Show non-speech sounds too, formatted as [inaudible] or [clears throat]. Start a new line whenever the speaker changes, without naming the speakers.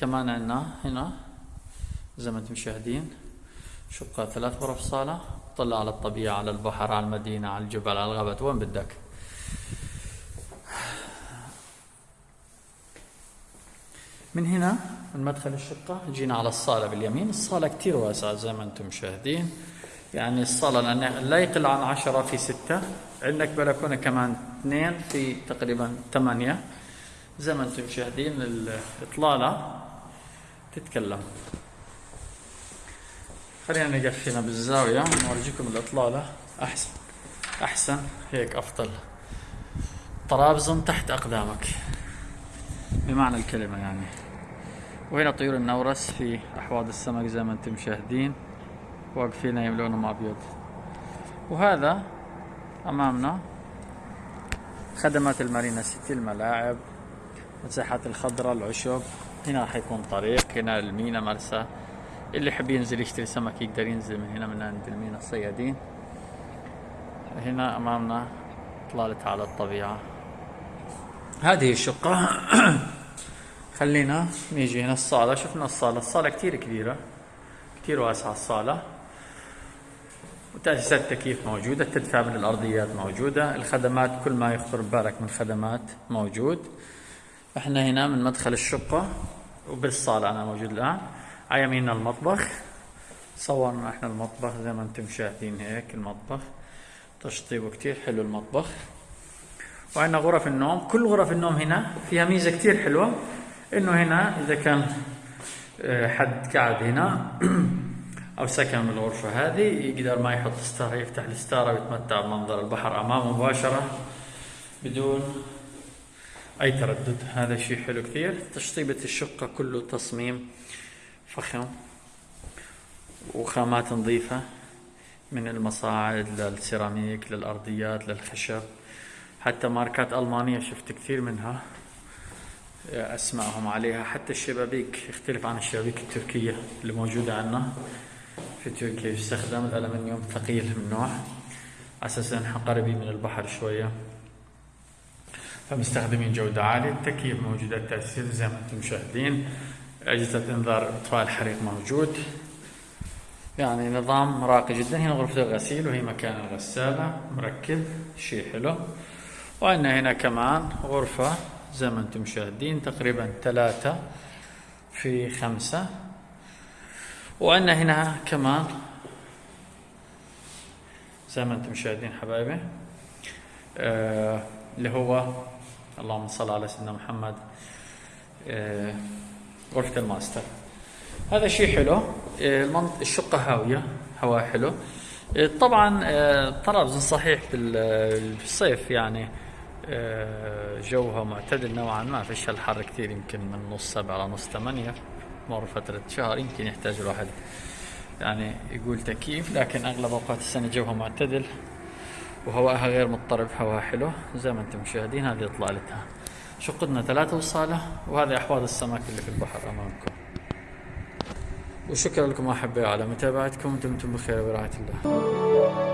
كمان عندنا هنا زي ما أنتم مشاهدين شقة ثلاث غرف صالة طلع على الطبيعة على البحر على المدينة على الجبل على الغابات وين بدك؟ من هنا من مدخل الشقة جينا على الصالة باليمين. الصالة كتير واسعة زي ما أنتم مشاهدين. يعني الصالة لا يقل عن عشرة في ستة. عندك بلكونة كمان اثنين في تقريبا ثمانية. زي ما أنتم مشاهدين الإطلالة تتكلم. خلينا نقف هنا بالزاوية نورجيكم الإطلالة. أحسن. أحسن. هيك أفضل. طرابزن تحت أقدامك. بمعنى الكلمة يعني. وهنا طيور النورس في أحواض السمك زي ما أنتم مشاهدين؟ واقفين يملونهم أبيض. وهذا أمامنا خدمات المارينا سيتي الملاعب مساحات الخضراء العشب. هنا حيكون طريق هنا المينا مرسى اللي يحب ينزل يشتري سمك يقدر ينزل من هنا من عند المينا الصيادين. هنا أمامنا إطلالة على الطبيعة. هذه الشقة. [coughs] خلينا نيجي هنا الصالة. شفنا الصالة. الصالة كتير كبيرة. كتير واسعة الصالة. وتأسيسات التكييف موجودة؟ التدفئة من الأرضيات موجودة. الخدمات كل ما يخطر ببالك من خدمات موجود. إحنا هنا من مدخل الشقة. وبالصالة أنا موجود الآن. على يميننا المطبخ. صورنا إحنا المطبخ زي ما أنتم شايفين هيك المطبخ. تشطيبه كتير حلو المطبخ. وعندنا غرف النوم. كل غرف النوم هنا فيها ميزة كتير حلوة. إنه هنا إذا كان آه، حد قاعد هنا [clears throat] أو سكن بالغرفة هذه يقدر ما يحط ستارة يفتح الستارة ويتمتع بمنظر البحر أمامه مباشرة بدون أي تردد؟ هذا شيء حلو كثير. تشطيبة الشقة كله تصميم فخم وخامات نظيفة من المصاعد للسيراميك للأرضيات للخشب. حتى ماركات ألمانية شفت كثير منها. أسمائهم عليها. حتى الشبابيك يختلف عن الشبابيك التركية اللي موجودة عندنا. في تركيا يستخدم الألمنيوم ثقيل من نوع. على أساس إنها قريبين من البحر شوية. فمستخدمين جودة عالية التكييف موجود التأثير زي ما أنتم مشاهدين. أجهزة إنذار إطفاء الحريق موجود. يعني نظام راقي جدا هنا غرفة الغسيل وهي مكان الغسالة. مركب شيء حلو. وعندنا هنا كمان غرفة زي ما أنتم مشاهدين تقريبا ثلاثة في خمسة. وعندنا هنا كمان زي ما أنتم مشاهدين حبايبي آه اللي هو اللهم صل على سيدنا محمد. آه غرفة الماستر. هذا شيء حلو. آه الشقة هاوية هواء حلو. آه طبعا آه طرابزن صحيح بالصيف يعني. آه، جوها معتدل نوعا ما فيش الحر كثير يمكن من نص سبعة لنص ثمانية مر فترة شهر يمكن يحتاج الواحد يعني يقول تكييف لكن أغلب أوقات السنة جوها معتدل. وهواءها غير مضطرب هواء حلو. زي ما أنتم مشاهدين هذه إطلالتها. شقتنا ثلاثة وصالة وهذه أحواض السمك اللي في البحر أمامكم. وشكرا لكم أحبائي على متابعتكم دمتم بخير ورعاية الله.